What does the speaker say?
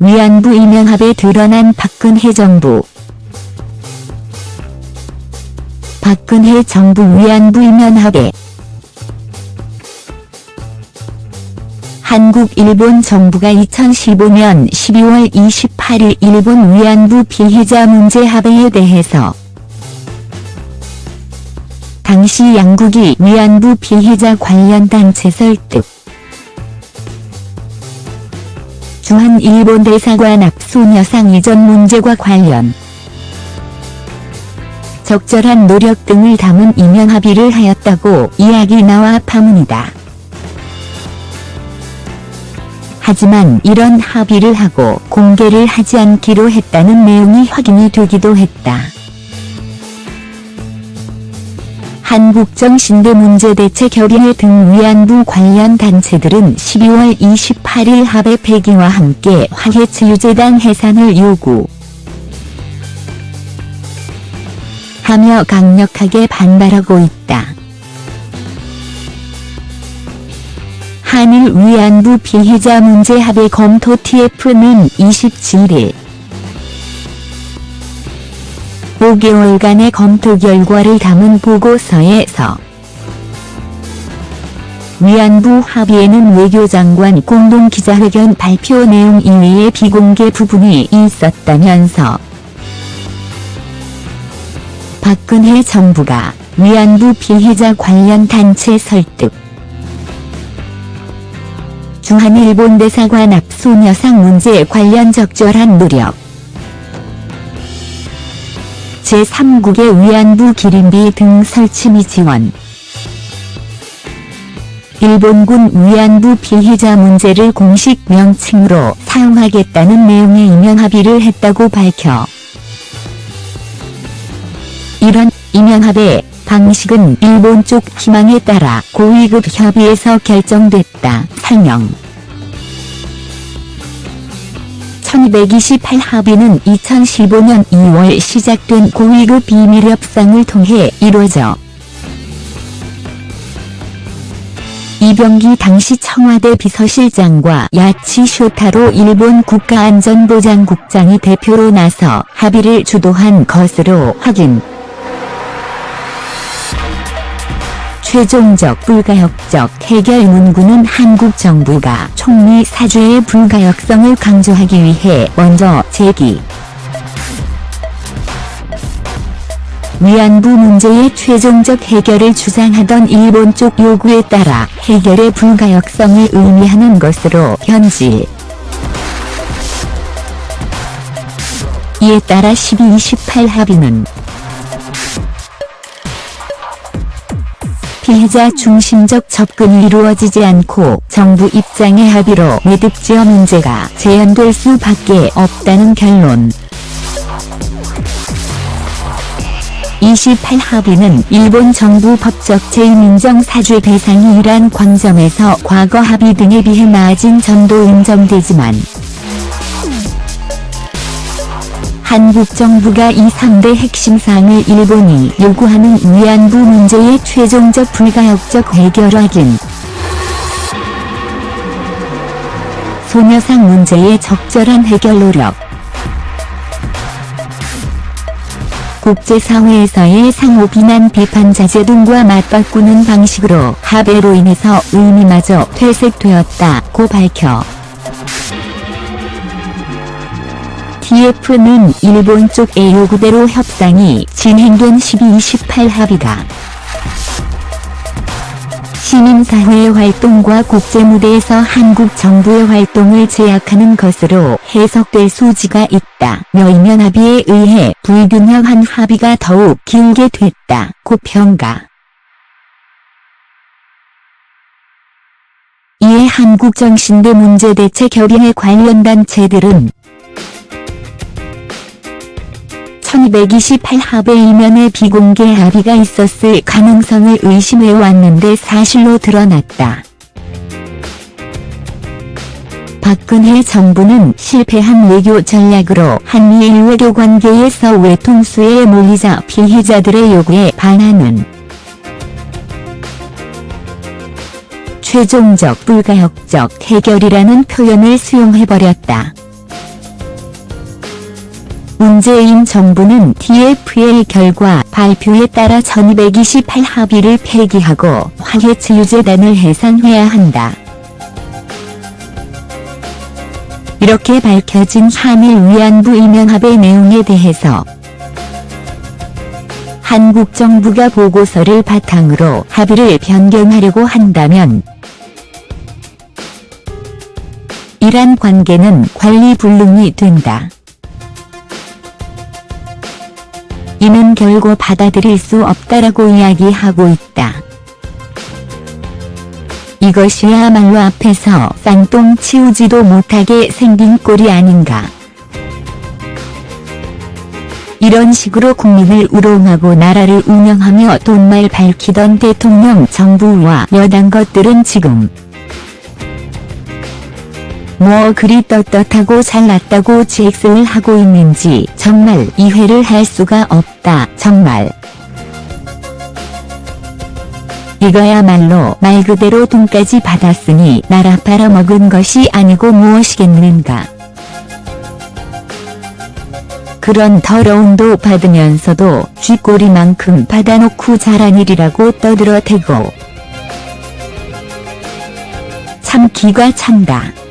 위안부 이명합에 드러난 박근혜 정부. 박근혜 정부 위안부 이면합에 한국 일본 정부가 2015년 12월 28일 일본 위안부 피해자 문제 합의에 대해서 당시 양국이 위안부 피해자 관련 단체 설득 주한 일본 대사관 앞 소녀상 이전 문제와 관련 적절한 노력 등을 담은 이면 합의를 하였다고 이야기 나와 파문이다. 하지만 이런 합의를 하고 공개를 하지 않기로 했다는 내용이 확인이 되기도 했다. 한국정신대문제대책협의회 등 위안부 관련 단체들은 12월 28일 합의 폐기와 함께 화해치유재단 해산을 요구 하며 강력하게 반발하고 있다. 한일 위안부 피해자 문제 합의 검토 TF는 27일 5개월간의 검토 결과를 담은 보고서에서 위안부 합의에는 외교장관 공동 기자회견 발표 내용 이외에 비공개 부분이 있었다면서 박근혜 정부가 위안부 피해자 관련 단체 설득 주한일본 대사관 앞 소녀상 문제 관련 적절한 노력 제3국의 위안부 기림비 등 설치 미 지원. 일본군 위안부 피해자 문제를 공식 명칭으로 사용하겠다는 내용의 이면 합의를 했다고 밝혀. 이런 이면합의 방식은 일본 쪽 희망에 따라 고위급 협의에서 결정됐다. 설명 1228 합의는 2015년 2월 시작된 고위급 비밀 협상을 통해 이루어져 이병기 당시 청와대 비서실장과 야치 쇼타로 일본 국가안전보장국장이 대표로 나서 합의를 주도한 것으로 확인. 최종적 불가역적 해결 문구는 한국 정부가 총리 사죄의 불가역성을 강조하기 위해 먼저 제기. 위안부 문제의 최종적 해결을 주장하던 일본 쪽 요구에 따라 해결의 불가역성을 의미하는 것으로 현지. 이에 따라 12.28 합의는 피해자 중심적 접근이 이루어지지 않고 정부 입장의 합의로 매듭지어 문제가 재현될 수밖에 없다는 결론. 28 합의는 일본 정부 법적 제2민정 사죄 대상이 이란 관점에서 과거 합의 등에 비해 나아진 점도 인정되지만 한국 정부가 이 3대 핵심 사항을 일본이 요구하는 위안부 문제의 최종적 불가역적 해결 확인 소녀상 문제의 적절한 해결 노력. 국제사회에서의 상호 비난 비판 자제 등과 맞바꾸는 방식으로 합의로 인해서 의미마저 퇴색되었다고 밝혀 TF는 일본 쪽의 요구대로 협상이 진행된 12.28 합의가 시민사회의 활동과 국제무대에서 한국 정부의 활동을 제약하는 것으로 해석될 소지가 있다며 이면 합의에 의해 불균형한 합의가 더욱 길게 됐다고 평가. 이에 한국정신대 문제대책협의회 관련 단체들은 1228 합의 이면에 비공개 합의가 있었을 가능성을 의심해왔는데 사실로 드러났다. 박근혜 정부는 실패한 외교 전략으로 한미일 외교 관계에서 외통수에 몰리자 피해자들의 요구에 반하는 최종적 불가역적 해결이라는 표현을 수용해버렸다. 문재인 정부는 TFL 결과 발표에 따라 1228 합의를 폐기하고 화해치유재단을 해산해야 한다. 이렇게 밝혀진 한일 위안부 이명합의 내용에 대해서 한국 정부가 보고서를 바탕으로 합의를 변경하려고 한다면 이란 관계는 관리 불능이 된다. 이는 결코 받아들일 수 없다라고 이야기하고 있다. 이것이야말로 앞에서 쌍똥 치우지도 못하게 생긴 꼴이 아닌가. 이런 식으로 국민을 우롱하고 나라를 운영하며 돈말 밝히던 대통령 정부와 여당 것들은 지금 뭐 그리 떳떳하고 잘났다고 잭스를 하고 있는지 정말 이해를 할 수가 없다 정말. 이거야말로 말 그대로 돈까지 받았으니 나라 빨아먹은 것이 아니고 무엇이겠는가. 그런 더러움도 받으면서도 쥐꼬리만큼 받아놓고 잘한 일이라고 떠들어대고 참 기가 찬다.